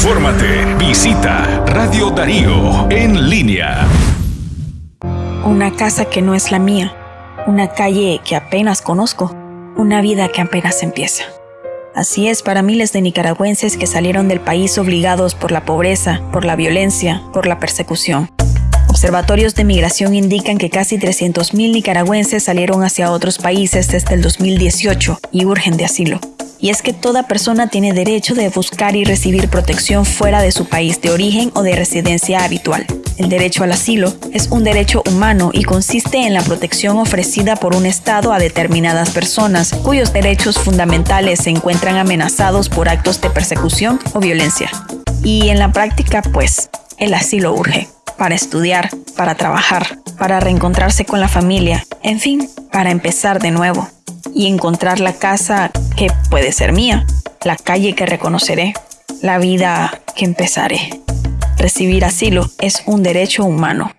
Infórmate. Visita Radio Darío en línea. Una casa que no es la mía. Una calle que apenas conozco. Una vida que apenas empieza. Así es para miles de nicaragüenses que salieron del país obligados por la pobreza, por la violencia, por la persecución. Observatorios de migración indican que casi 300.000 nicaragüenses salieron hacia otros países desde el 2018 y urgen de asilo. Y es que toda persona tiene derecho de buscar y recibir protección fuera de su país de origen o de residencia habitual. El derecho al asilo es un derecho humano y consiste en la protección ofrecida por un Estado a determinadas personas cuyos derechos fundamentales se encuentran amenazados por actos de persecución o violencia. Y en la práctica, pues, el asilo urge para estudiar, para trabajar, para reencontrarse con la familia, en fin, para empezar de nuevo y encontrar la casa que puede ser mía, la calle que reconoceré, la vida que empezaré. Recibir asilo es un derecho humano.